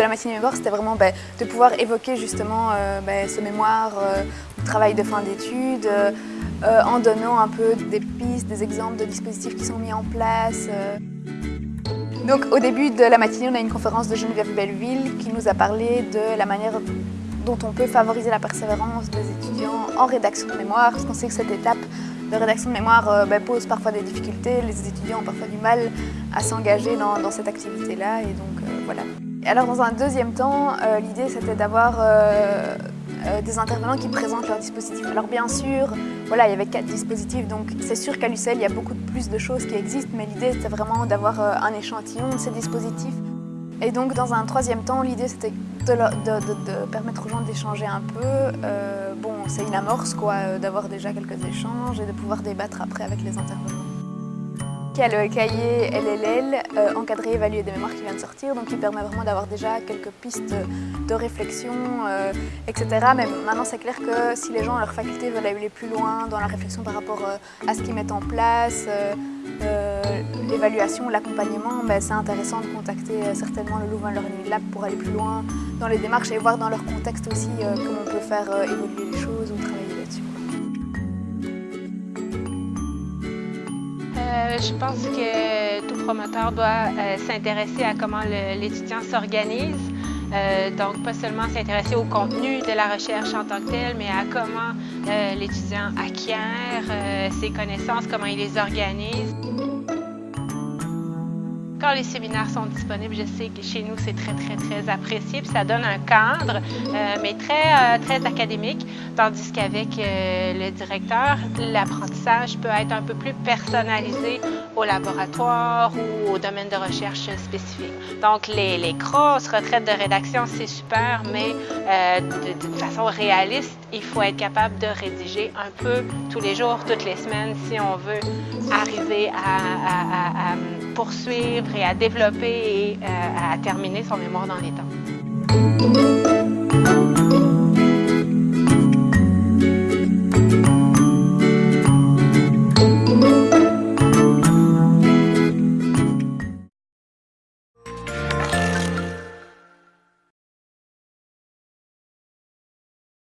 De la matinée mémoire, c'était vraiment ben, de pouvoir évoquer justement euh, ben, ce mémoire, euh, travail de fin d'études, euh, en donnant un peu des pistes, des exemples de dispositifs qui sont mis en place. Donc au début de la matinée, on a une conférence de Geneviève Belleville qui nous a parlé de la manière dont on peut favoriser la persévérance des étudiants en rédaction de mémoire, parce qu'on sait que cette étape de rédaction de mémoire ben, pose parfois des difficultés, les étudiants ont parfois du mal à s'engager dans, cette activité-là, et donc voilà. Alors dans un deuxième temps, euh, l'idée c'était d'avoir euh, euh, des intervenants qui présentent leurs dispositifs. Alors bien sûr, voilà, il y avait quatre dispositifs, donc c'est sûr qu'à l'UCL il y a beaucoup plus de choses qui existent, mais l'idée c'était vraiment d'avoir un échantillon de ces dispositifs. Et donc dans un troisième temps, l'idée c'était de, permettre aux gens d'échanger un peu. bon, c'est une amorce quoi, d'avoir déjà quelques échanges et de pouvoir débattre après avec les intervenants. Y a le cahier LLL, euh, encadré évalué des mémoires qui vient de sortir, donc qui permet vraiment d'avoir déjà quelques pistes de réflexion, euh, etc. Mais maintenant c'est clair que si les gens à leur faculté veulent aller plus loin dans la réflexion par rapport euh, à ce qu'ils mettent en place, l'évaluation, l'accompagnement, ben, c'est intéressant de contacter certainement le Louvain Learning Lab pour aller plus loin dans les démarches et voir dans leur contexte aussi comment on peut faire évoluer les choses ou travailler Euh, je pense que tout promoteur doit euh, s'intéresser à comment l'étudiant s'organise. Euh, donc, pas seulement s'intéresser au contenu de la recherche en tant que tel, mais à comment l'étudiant acquiert ses connaissances, comment il les organise. Quand les séminaires sont disponibles, je sais que chez nous, c'est très, très, très apprécié. Puis ça donne un cadre, euh, mais très, euh, très académique. Tandis qu'avec euh, le directeur, l'apprentissage peut être un peu plus personnalisé au laboratoire ou au domaine de recherche spécifique. Donc, les, les grosses retraites de rédaction, c'est super, mais de, façon réaliste, il faut être capable de rédiger un peu tous les jours, toutes les semaines, si on veut arriver à poursuivre et à développer et euh, à terminer son mémoire dans les temps.